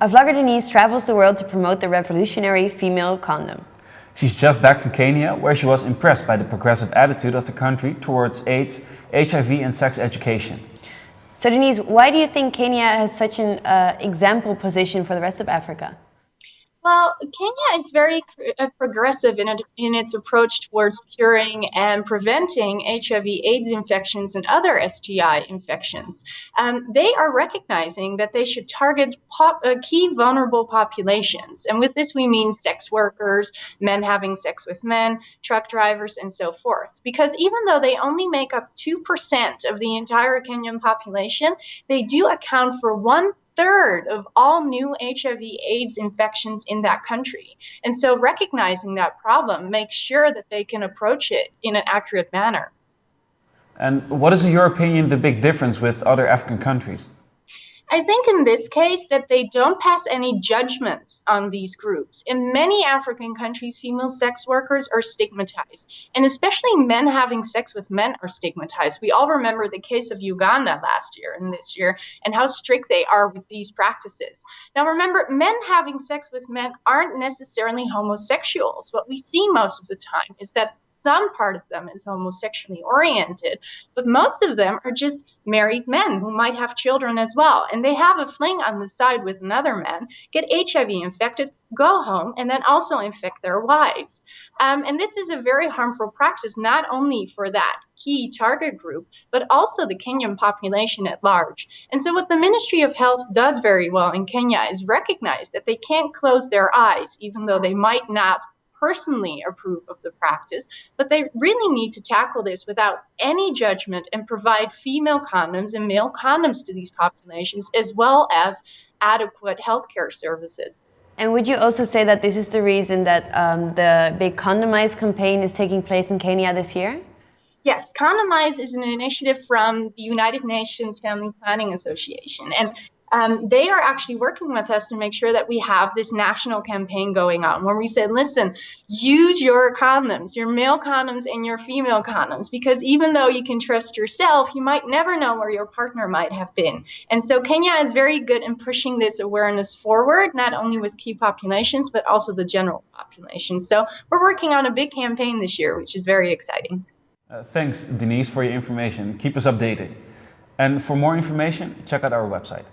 A vlogger Denise travels the world to promote the revolutionary female condom. She's just back from Kenya, where she was impressed by the progressive attitude of the country towards AIDS, HIV and sex education. So Denise, why do you think Kenya has such an uh, example position for the rest of Africa? Well, Kenya is very uh, progressive in, in its approach towards curing and preventing HIV/AIDS infections and other STI infections. Um, they are recognizing that they should target pop, uh, key vulnerable populations, and with this we mean sex workers, men having sex with men, truck drivers, and so forth. Because even though they only make up two percent of the entire Kenyan population, they do account for one third of all new HIV AIDS infections in that country. And so recognizing that problem makes sure that they can approach it in an accurate manner. And what is, in your opinion, the big difference with other African countries? I think in this case that they don't pass any judgments on these groups. In many African countries, female sex workers are stigmatized, and especially men having sex with men are stigmatized. We all remember the case of Uganda last year and this year, and how strict they are with these practices. Now, remember, men having sex with men aren't necessarily homosexuals. What we see most of the time is that some part of them is homosexually oriented, but most of them are just married men who might have children as well. And and they have a fling on the side with another man, get HIV infected, go home, and then also infect their wives. Um, and this is a very harmful practice, not only for that key target group, but also the Kenyan population at large. And so, what the Ministry of Health does very well in Kenya is recognize that they can't close their eyes, even though they might not personally approve of the practice, but they really need to tackle this without any judgment and provide female condoms and male condoms to these populations, as well as adequate healthcare services. And would you also say that this is the reason that um, the big Condomize campaign is taking place in Kenya this year? Yes, Condomize is an initiative from the United Nations Family Planning Association. And um, they are actually working with us to make sure that we have this national campaign going on where we said, listen, use your condoms, your male condoms and your female condoms, because even though you can trust yourself, you might never know where your partner might have been. And so Kenya is very good in pushing this awareness forward, not only with key populations, but also the general population. So we're working on a big campaign this year, which is very exciting. Uh, thanks, Denise, for your information. Keep us updated. And for more information, check out our website.